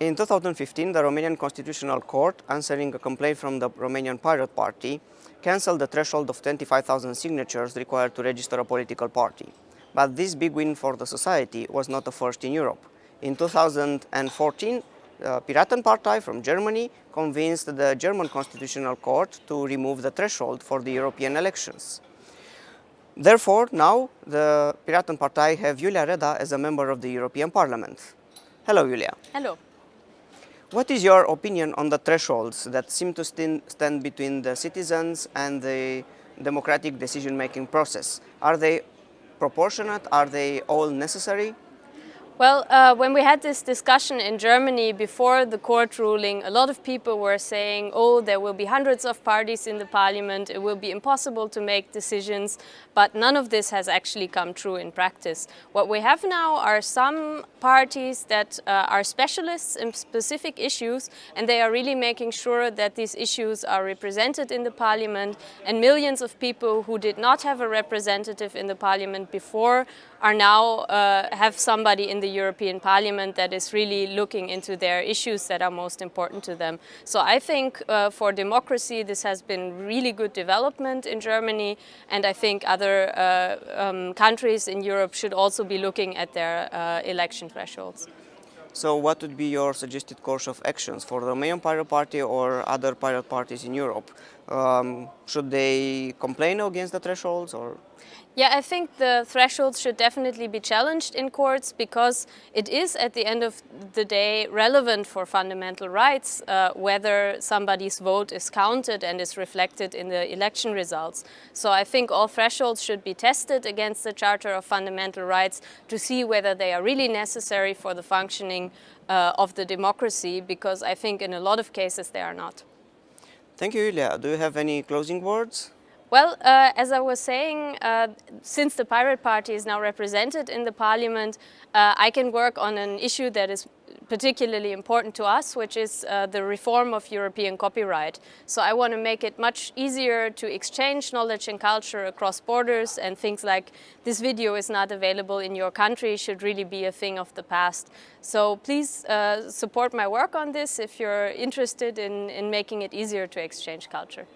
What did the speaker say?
In 2015, the Romanian Constitutional Court, answering a complaint from the Romanian Pirate Party, cancelled the threshold of 25,000 signatures required to register a political party. But this big win for the society was not the first in Europe. In 2014, the uh, Piratenpartei from Germany convinced the German Constitutional Court to remove the threshold for the European elections. Therefore, now the Piratenpartei have Julia Reda as a member of the European Parliament. Hello, Julia. Hello. What is your opinion on the thresholds that seem to stand between the citizens and the democratic decision-making process? Are they proportionate? Are they all necessary? Well, uh, when we had this discussion in Germany before the court ruling, a lot of people were saying, oh, there will be hundreds of parties in the parliament, it will be impossible to make decisions, but none of this has actually come true in practice. What we have now are some parties that uh, are specialists in specific issues, and they are really making sure that these issues are represented in the parliament, and millions of people who did not have a representative in the parliament before are now uh, have somebody in the European Parliament that is really looking into their issues that are most important to them. So I think uh, for democracy this has been really good development in Germany and I think other uh, um, countries in Europe should also be looking at their uh, election thresholds. So what would be your suggested course of actions for the Romanian Pirate Party or other pirate parties in Europe? Um, should they complain against the thresholds or? Yeah, I think the thresholds should definitely be challenged in courts because it is at the end of the day relevant for fundamental rights uh, whether somebody's vote is counted and is reflected in the election results. So I think all thresholds should be tested against the Charter of Fundamental Rights to see whether they are really necessary for the functioning uh, of the democracy because I think in a lot of cases they are not. Thank you, Iulia. Do you have any closing words? Well, uh, as I was saying, uh, since the Pirate Party is now represented in the parliament, uh, I can work on an issue that is particularly important to us, which is uh, the reform of European copyright. So I want to make it much easier to exchange knowledge and culture across borders and things like this video is not available in your country should really be a thing of the past. So please uh, support my work on this if you're interested in, in making it easier to exchange culture.